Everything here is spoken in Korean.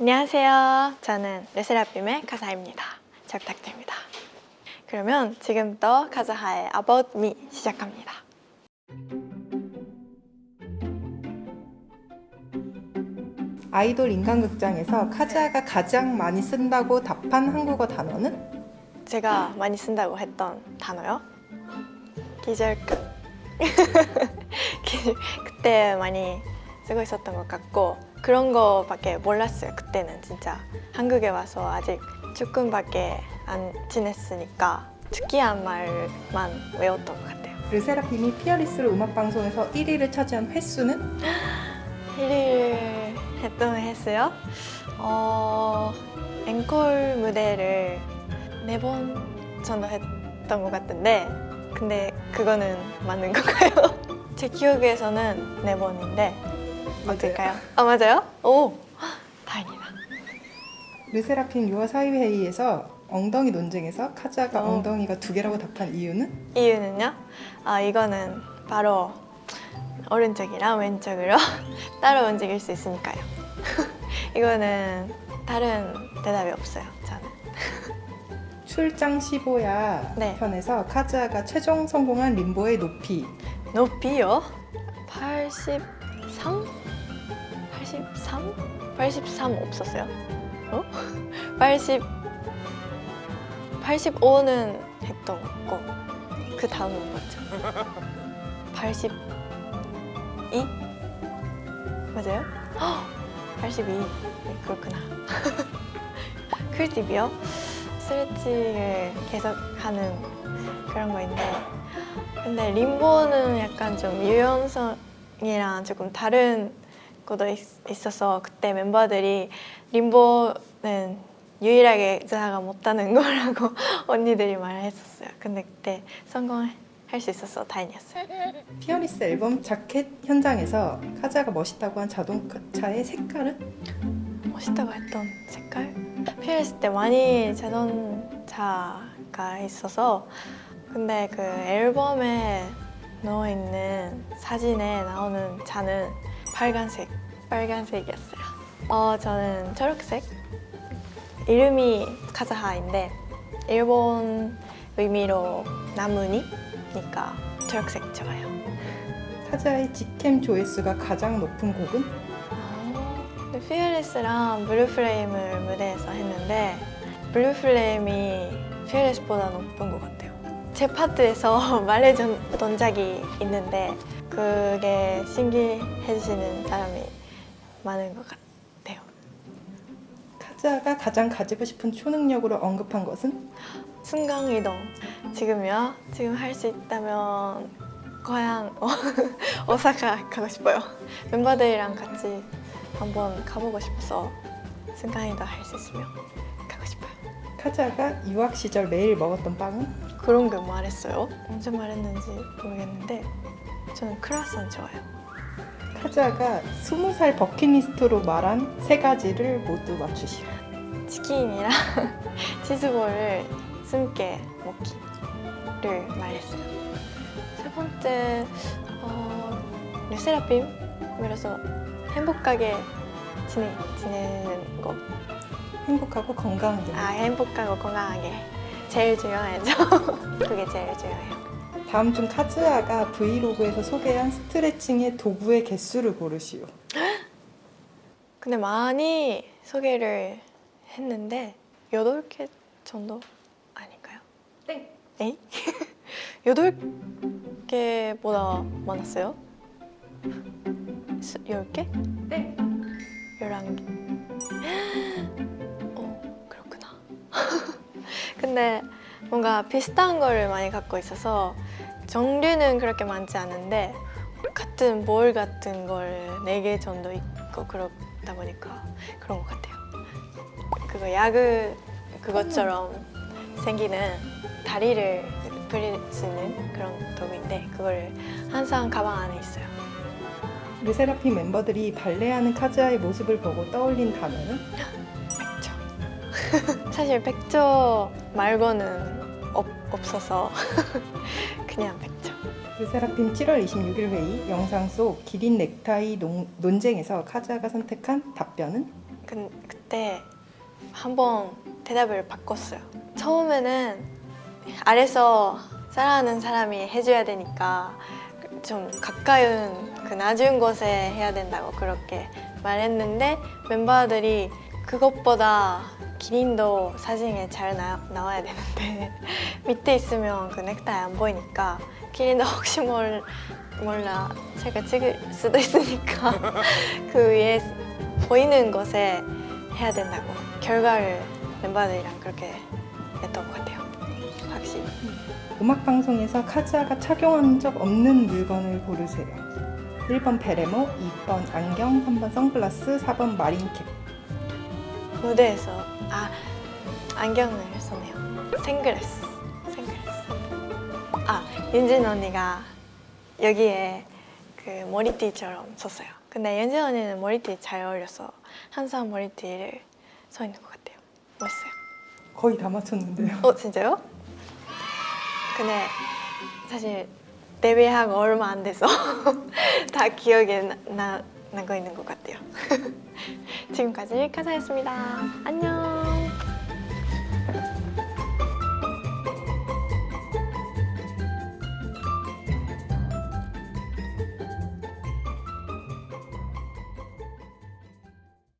안녕하세요. 저는 르세라핌의 카사입니다. 잘 부탁드립니다. 그러면 지금부터 카사하의 About Me 시작합니다. 아이돌 인간극장에서 카즈아가 가장 많이 쓴다고 답한 한국어 단어는? 제가 많이 쓴다고 했던 단어요. 기절급. 기- 그때 많이 쓰고 있었던 것 같고 그런 거밖에 몰랐어요. 그때는 진짜 한국에 와서 아직 조금밖에 안 지냈으니까 특이한 말만 외웠던 것 같아요. 르세라핌이 피어리스로 음악방송에서 1위를 차지한 횟수는? 1일 했던 횟수요? 어... 앵콜 무대를 네 번 정도 했던 것 같은데 근데 그거는 맞는 건가요? 제 기억에서는 네 번인데 어떨까요? 아 맞아요? 오! 다행이다 르세라핌 유아 사회회의에서 엉덩이 논쟁에서 카즈아가 어. 엉덩이가 두 개라고 답한 이유는? 이유는요? 아 이거는 바로 오른쪽이랑 왼쪽으로 따로 움직일 수 있으니까요 이거는 다른 대답이 없어요 저는 출장 15야 네. 편에서 카즈아가 최종 성공한 림보의 높이 높이요? 83? 83? 83 없었어요? 어? 80 85는 했던 거고 그 다음은 뭐죠? 82? 맞아요? 헉, 82 네, 그렇구나 클팁이요? 스트레칭을 계속 하는 그런 거인데 근데 림보는 약간 좀 유연성이랑 조금 다른 것도 있, 있어서 그때 멤버들이 림보는 유일하게 자가 못하는 거라고 언니들이 말했었어요. 근데 그때 성공할 수 있어서 다행이었어요. FEARLESS 앨범 자켓 현장에서 카즈하가 멋있다고 한 자동차의 색깔은? 멋있다고 했던 색깔? FEARLESS 때 많이 자동차가 있어서 근데 그 앨범에 넣어 있는 사진에 나오는 차는 빨간색, 빨간색이었어요. 어, 저는 초록색. 이름이 카즈하인데 일본 의미로 나뭇잎이니까 초록색 좋아요. 카즈하의 직캠 조회수가 가장 높은 곡은? 근데 FEARLESS랑 Blue Flame을 무대에서 했는데 Blue Flame이 FEARLESS보다 높은 것 같아요. 제 파트에서 말해줬던 적이 있는데 그게 신기해하는 사람이 많은 것 같아요. 카즈아가 가장 가지고 싶은 초능력으로 언급한 것은? 순간이동. 지금요? 지금 할 수 있다면 고향 어, 오사카 가고 싶어요. 멤버들이랑 같이 한번 가보고 싶어서 순간이동 할 수 있으면 가고 싶어요. 카즈아가 유학 시절 매일 먹었던 빵은? 그런 거 말했어요. 언제 말했는지 모르겠는데 저는 크라상 좋아요. 카즈아가 20살 버킷리스트로 말한 세 가지를 모두 맞추시오. 치킨이랑 치즈볼을 숨게 먹기를 말했어요. 세 번째 어, 르세라핌 그래서 행복하게 지내, 지내는 거. 행복하고 건강하게. 아 행복하고 건강하게 제일 중요하죠. 그게 제일 중요해요. 다음 중 카즈아가 브이로그에서 소개한 스트레칭의 도구의 개수를 고르시오. 근데 많이 소개를 했는데 8개 정도 아닐까요? 땡. 에이? 8개보다 많았어요? 10개? 땡. 11개? 어, 그렇구나. 근데 뭔가 비슷한 거를 많이 갖고 있어서 종류는 그렇게 많지 않은데 같은 볼 같은 걸 4개 정도 있고 그렇다 보니까 그런 것 같아요. 그거 야구 그것처럼 생기는 다리를 부릴 수 있는 그런 도구인데 그거를 항상 가방 안에 있어요. 르세라핌 멤버들이 발레하는 카즈아의 모습을 보고 떠올린 단어는? 백조. 사실 백조 말고는 없, 없어서. 르세라핌 7월 26일 회의 영상 속 기린 넥타이 농- 논쟁에서 카즈아가 선택한 답변은? 그, 그때 한번 대답을 바꿨어요. 처음에는 아래서 사랑하는 사람이 해줘야 되니까 좀 가까운 그 낮은 곳에 해야 된다고 그렇게 말했는데 멤버들이 그것보다 기린도 사진에 잘 나, 나와야 되는데 밑에 있으면 그 넥타이 안 보이니까 기린도 혹시 몰, 몰라 제가 찍을 수도 있으니까 그 위에 보이는 곳에 해야 된다고 결과를 멤버들이랑 그렇게 냈던 것 같아요 확실히 음악 방송에서 카즈아가 착용한 적 없는 물건을 고르세요. 1번 베레모, 2번 안경, 3번 선글라스, 4번 마린캡. 무대에서 아 안경을 썼네요. 생글라스 생글라스. 아 윤진 언니가 여기에 그 머리띠처럼 썼어요. 근데 윤진 언니는 머리띠 잘 어울려서 항상 머리띠를 써 있는 것 같아요. 멋있어요. 거의 다 맞췄는데요. 어 진짜요? 근데 사실 데뷔하고 얼마 안 돼서 다 기억에 나, 나, 나고 있는 것 같아요. 지금까지 카사였습니다. 안녕